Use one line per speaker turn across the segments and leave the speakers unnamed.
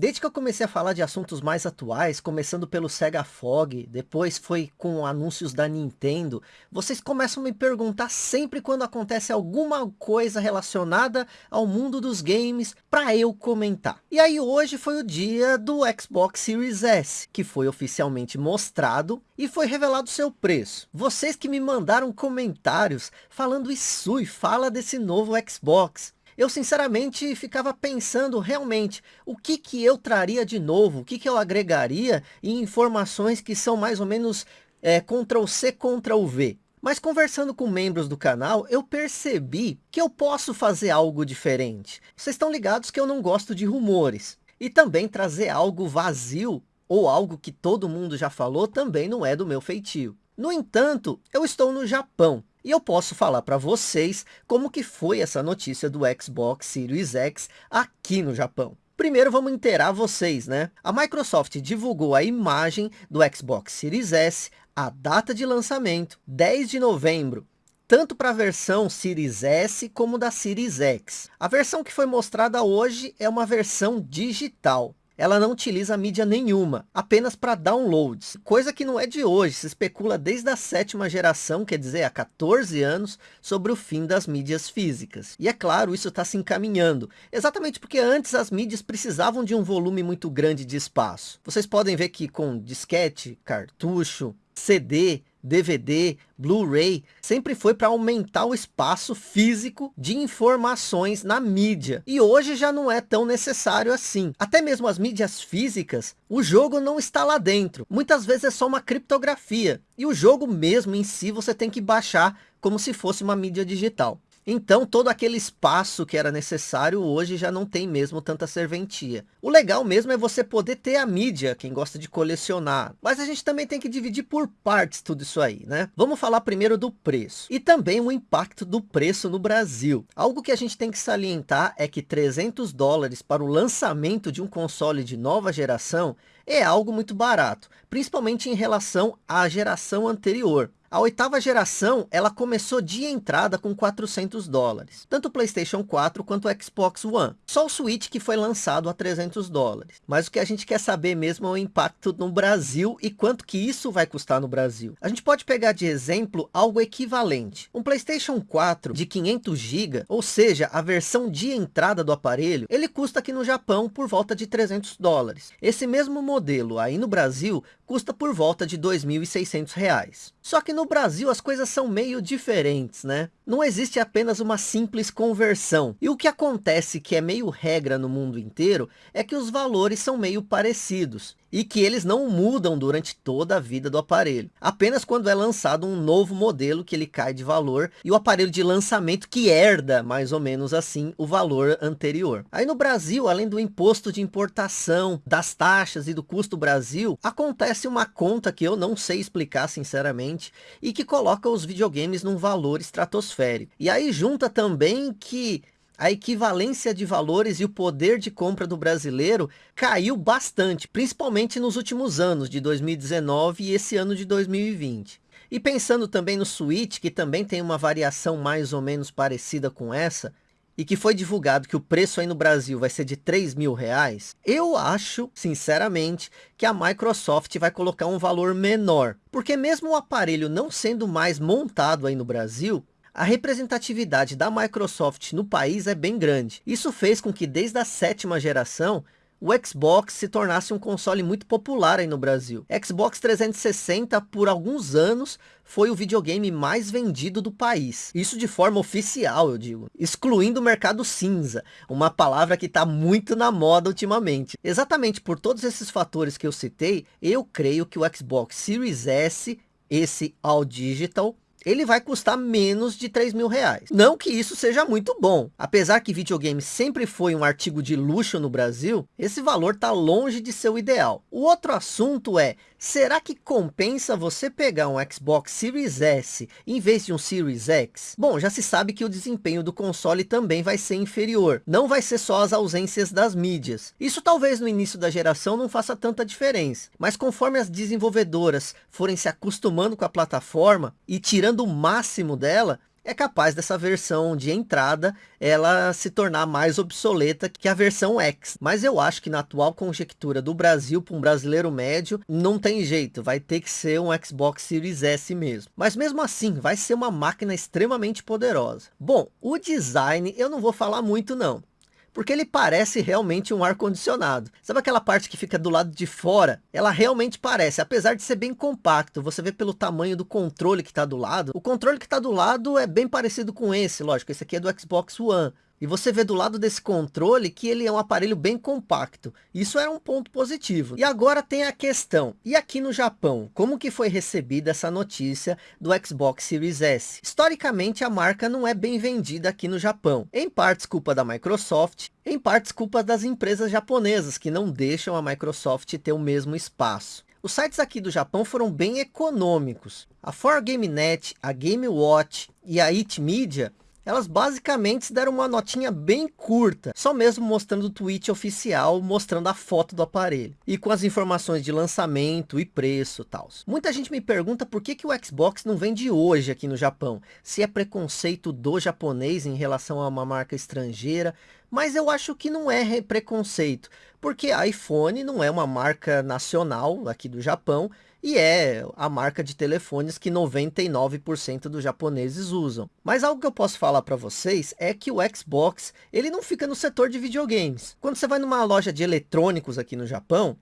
Desde que eu comecei a falar de assuntos mais atuais, começando pelo Sega Fog, depois foi com anúncios da Nintendo, vocês começam a me perguntar sempre quando acontece alguma coisa relacionada ao mundo dos games para eu comentar. E aí hoje foi o dia do Xbox Series S, que foi oficialmente mostrado e foi revelado seu preço. Vocês que me mandaram comentários falando isso e fala desse novo Xbox eu sinceramente ficava pensando realmente o que que eu traria de novo, o que que eu agregaria em informações que são mais ou menos é, Ctrl C, Ctrl V. Mas conversando com membros do canal, eu percebi que eu posso fazer algo diferente. Vocês estão ligados que eu não gosto de rumores. E também trazer algo vazio, ou algo que todo mundo já falou, também não é do meu feitio. No entanto, eu estou no Japão. E eu posso falar para vocês como que foi essa notícia do Xbox Series X aqui no Japão. Primeiro vamos inteirar vocês, né? A Microsoft divulgou a imagem do Xbox Series S, a data de lançamento, 10 de novembro, tanto para a versão Series S como da Series X. A versão que foi mostrada hoje é uma versão digital ela não utiliza mídia nenhuma, apenas para downloads, coisa que não é de hoje, se especula desde a sétima geração, quer dizer, há 14 anos, sobre o fim das mídias físicas. E é claro, isso está se encaminhando, exatamente porque antes as mídias precisavam de um volume muito grande de espaço. Vocês podem ver que com disquete, cartucho, CD, DVD, Blu-ray, sempre foi para aumentar o espaço físico de informações na mídia. E hoje já não é tão necessário assim. Até mesmo as mídias físicas, o jogo não está lá dentro. Muitas vezes é só uma criptografia. E o jogo mesmo em si você tem que baixar como se fosse uma mídia digital. Então todo aquele espaço que era necessário hoje já não tem mesmo tanta serventia. O legal mesmo é você poder ter a mídia, quem gosta de colecionar. Mas a gente também tem que dividir por partes tudo isso aí, né? Vamos falar primeiro do preço. E também o impacto do preço no Brasil. Algo que a gente tem que salientar é que 300 dólares para o lançamento de um console de nova geração é algo muito barato, principalmente em relação à geração anterior. A oitava geração, ela começou de entrada com 400 dólares. Tanto o Playstation 4 quanto o Xbox One. Só o Switch que foi lançado a 300 dólares. Mas o que a gente quer saber mesmo é o impacto no Brasil e quanto que isso vai custar no Brasil. A gente pode pegar de exemplo algo equivalente. Um Playstation 4 de 500 GB, ou seja, a versão de entrada do aparelho, ele custa aqui no Japão por volta de 300 dólares. Esse mesmo modelo aí no Brasil custa por volta de 2.600 reais. Só que no Brasil as coisas são meio diferentes, né? Não existe apenas uma simples conversão. E o que acontece que é meio regra no mundo inteiro é que os valores são meio parecidos e que eles não mudam durante toda a vida do aparelho. Apenas quando é lançado um novo modelo que ele cai de valor e o aparelho de lançamento que herda mais ou menos assim o valor anterior. Aí no Brasil, além do imposto de importação, das taxas e do custo Brasil, acontece uma conta que eu não sei explicar sinceramente e que coloca os videogames num valor estratosférico. E aí junta também que a equivalência de valores e o poder de compra do brasileiro caiu bastante, principalmente nos últimos anos de 2019 e esse ano de 2020. E pensando também no Switch, que também tem uma variação mais ou menos parecida com essa, e que foi divulgado que o preço aí no Brasil vai ser de 3 mil reais, eu acho, sinceramente, que a Microsoft vai colocar um valor menor. Porque mesmo o aparelho não sendo mais montado aí no Brasil, a representatividade da Microsoft no país é bem grande. Isso fez com que desde a sétima geração, o Xbox se tornasse um console muito popular aí no Brasil. Xbox 360 por alguns anos foi o videogame mais vendido do país. Isso de forma oficial, eu digo. Excluindo o mercado cinza, uma palavra que está muito na moda ultimamente. Exatamente por todos esses fatores que eu citei, eu creio que o Xbox Series S, esse All Digital, ele vai custar menos de 3 mil reais. Não que isso seja muito bom. Apesar que videogame sempre foi um artigo de luxo no Brasil, esse valor está longe de ser o ideal. O outro assunto é, será que compensa você pegar um Xbox Series S em vez de um Series X? Bom, já se sabe que o desempenho do console também vai ser inferior. Não vai ser só as ausências das mídias. Isso talvez no início da geração não faça tanta diferença. Mas conforme as desenvolvedoras forem se acostumando com a plataforma e tirando o máximo dela, é capaz dessa versão de entrada ela se tornar mais obsoleta que a versão X. Mas eu acho que na atual conjectura do Brasil, para um brasileiro médio, não tem jeito, vai ter que ser um Xbox Series S mesmo. Mas mesmo assim, vai ser uma máquina extremamente poderosa. Bom, o design eu não vou falar muito não porque ele parece realmente um ar-condicionado. Sabe aquela parte que fica do lado de fora? Ela realmente parece, apesar de ser bem compacto. Você vê pelo tamanho do controle que está do lado. O controle que está do lado é bem parecido com esse, lógico. Esse aqui é do Xbox One. E você vê do lado desse controle que ele é um aparelho bem compacto. Isso é um ponto positivo. E agora tem a questão. E aqui no Japão, como que foi recebida essa notícia do Xbox Series S? Historicamente, a marca não é bem vendida aqui no Japão. Em partes culpa da Microsoft, em partes culpa das empresas japonesas, que não deixam a Microsoft ter o mesmo espaço. Os sites aqui do Japão foram bem econômicos. A 4GameNet, a GameWatch e a It Media elas basicamente deram uma notinha bem curta, só mesmo mostrando o tweet oficial, mostrando a foto do aparelho. E com as informações de lançamento e preço tal. Muita gente me pergunta por que, que o Xbox não vende hoje aqui no Japão. Se é preconceito do japonês em relação a uma marca estrangeira. Mas eu acho que não é preconceito, porque iPhone não é uma marca nacional aqui do Japão, e é a marca de telefones que 99% dos japoneses usam. Mas algo que eu posso falar para vocês é que o Xbox, ele não fica no setor de videogames. Quando você vai numa loja de eletrônicos aqui no Japão,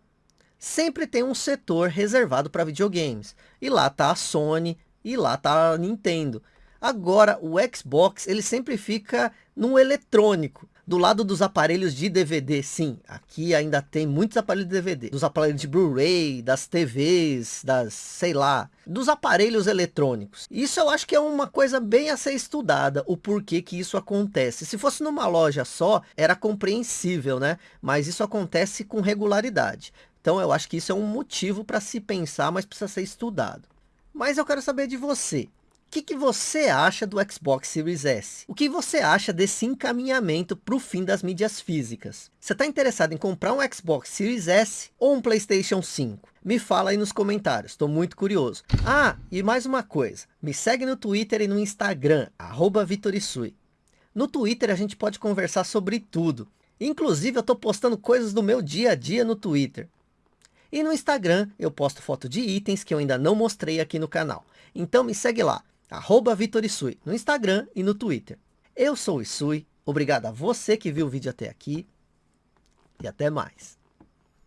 sempre tem um setor reservado para videogames. E lá tá a Sony, e lá tá a Nintendo. Agora, o Xbox, ele sempre fica no eletrônico. Do lado dos aparelhos de DVD, sim, aqui ainda tem muitos aparelhos de DVD. Dos aparelhos de Blu-ray, das TVs, das, sei lá, dos aparelhos eletrônicos. Isso eu acho que é uma coisa bem a ser estudada, o porquê que isso acontece. Se fosse numa loja só, era compreensível, né? Mas isso acontece com regularidade. Então eu acho que isso é um motivo para se pensar, mas precisa ser estudado. Mas eu quero saber de você. O que, que, você acha do Xbox Series S? O que você acha desse encaminhamento para o fim das mídias físicas? Você está interessado em comprar um Xbox Series S ou um Playstation 5? Me fala aí nos comentários, estou muito curioso. Ah, e mais uma coisa, me segue no Twitter e no Instagram, arroba Vitorisui. No Twitter a gente pode conversar sobre tudo. Inclusive eu estou postando coisas do meu dia a dia no Twitter. E no Instagram eu posto foto de itens que eu ainda não mostrei aqui no canal. Então me segue lá, arroba Vitor Isui, no Instagram e no Twitter. Eu sou o Isui, obrigado a você que viu o vídeo até aqui e até mais.